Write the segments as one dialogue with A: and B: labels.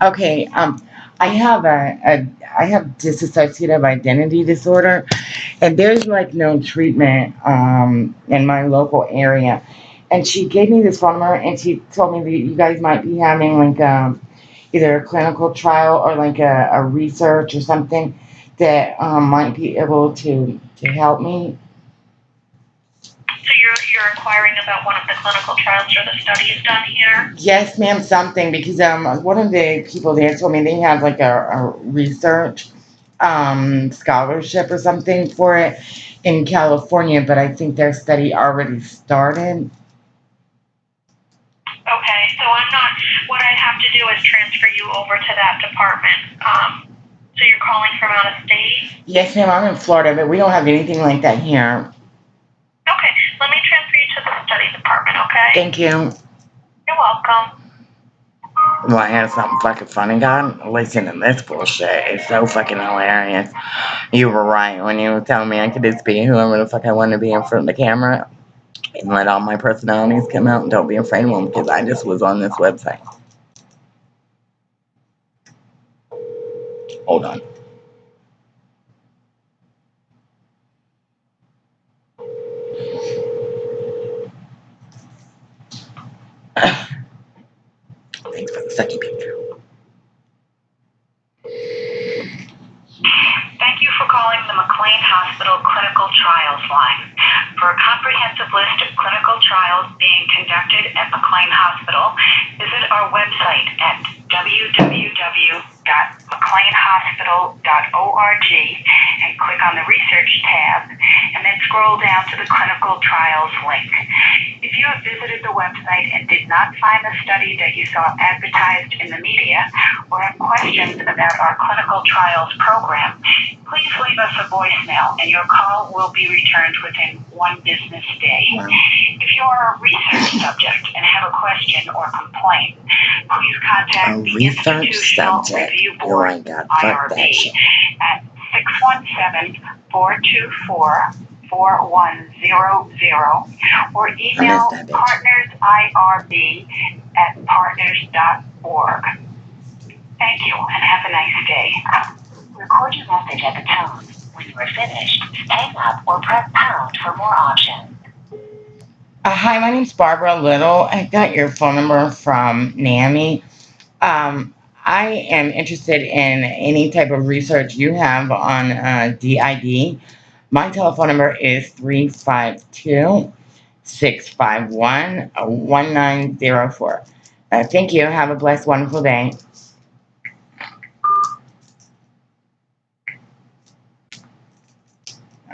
A: Okay, um, I have a, a I have dissociative identity disorder, and there's like no treatment um in my local area. And she gave me this phone number, and she told me that you guys might be having like um either a clinical trial or like a, a research or something that um, might be able to to help me.
B: You're, you're inquiring about one of the clinical trials or the studies done here?
A: Yes, ma'am, something because um one of the people there told me they have like a, a research um scholarship or something for it in California, but I think their study already started.
B: Okay, so I'm not, what I'd have to do is transfer you over to that department. Um, so you're calling from out of state?
A: Yes, ma'am, I'm in Florida, but we don't have anything like that here.
B: Okay, let me transfer you to the study department, okay?
A: Thank you.
B: You're welcome.
A: Well, I have something fucking funny, God. Listen to this bullshit. It's so fucking hilarious. You were right when you were telling me I could just be whoever the fuck I want to be in front of the camera and let all my personalities come out and don't be afraid of them because I just was on this website. Hold on. Thanks for the second picture.
B: Thank you for calling the McLean Hospital For a comprehensive list of clinical trials being conducted at McLean Hospital, visit our website at www.mcleanhospital.org and click on the Research tab, and then scroll down to the Clinical Trials link. If you have visited the website and did not find the study that you saw advertised in the media, or have questions about our clinical trials program, please leave us a voicemail and your call will be returned within one business day. If you are a research subject and have a question or complaint, please
A: A
B: contact the Institutional
A: subject.
B: Review
A: Oh
B: Board,
A: my god,
B: IRB, at 617-424-4100 or email partnersiRB at partners.org. Thank you and have a nice day. Record your message at the tone. When you are finished, hang up or press pound for more options.
A: Uh, hi, my name's Barbara Little. I got your phone number from NAMI. Um, I am interested in any type of research you have on uh, DID. My telephone number is 352 651 1904. Uh, Thank you. Have a blessed, wonderful day.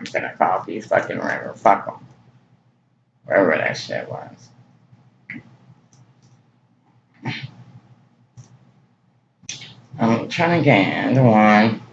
A: I'm gonna call these fucking river. them. Wherever that shit was. I'm trying to get into one.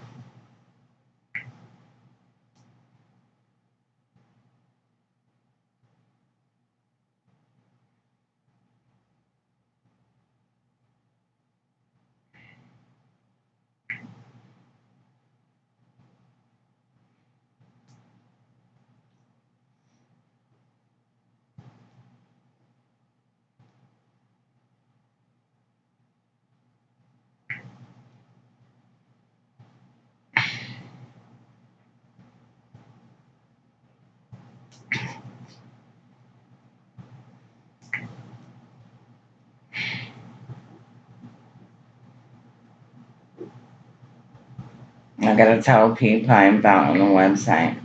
A: I gotta tell people I'm on the website.